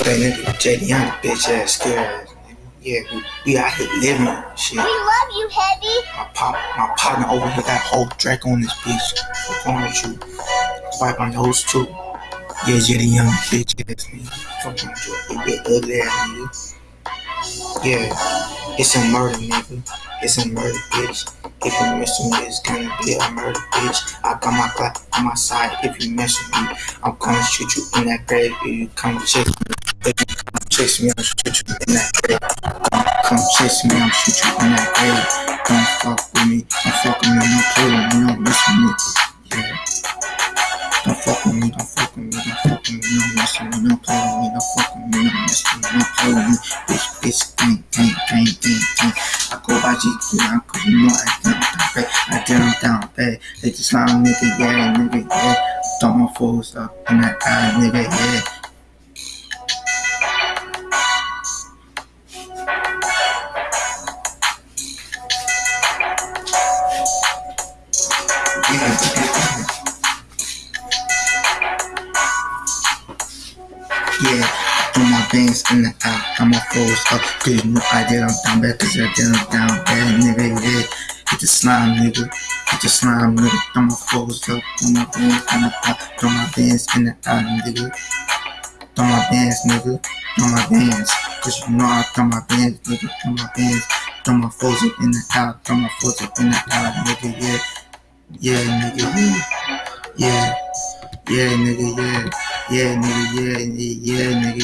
That nigga JD Young, bitch ass, scared. Yeah, we, we out here living shit. We love you, Heavy. My pop, my partner over here got whole Draco on this bitch. What's wrong with you? Wipe on those too. Yeah, JD Young, bitch ass nigga. Fuck on you, big ugly ass nigga. Yeah, it's a murder, nigga. It's a murder, bitch. If you mess with me, it's gonna be a murder, bitch. I got my Glock on my side. If you mess with me, I'm gonna shoot you in that grave. If you come chase me, if you come chase me, I'll shoot you in that grave. Come, chase me, I'll shoot you in that grave. Don't fuck with me, don't fuck with me, don't play with me, don't mess with me. Yeah. Don't fuck with me, don't fuck with me, don't fuck with me, don't mess with me, don't play with me, don't fuck with me, don't mess with me, don't play with me. Bitch, bitch, gang, gang, gang, gang, gang. I go by GQ, I cause you know I down, down bad. I down, down bad. They just like nigga, yeah, nigga, yeah. Throw my fools up in that eye, nigga, yeah. Yeah, throw my bands in the out, throw my foes up. Cause you know I did, I'm down bad, cause I did, I'm down bad, nigga, yeah. Hit the slime, nigga. Hit the slime, nigga. Throw my foes up, throw my bands in the out, throw my bands in the out, nigga. Throw my bands, nigga. Throw my bands. Cause you know I throw my bands, nigga. Throw my bands. Throw my foes up in the out, throw my foes up in the out, nigga, yeah. Yeah, nigga, yeah. Yeah. Yeah, nigga, yeah. Yeah, nigga, yeah, yeah, yeah, nigga.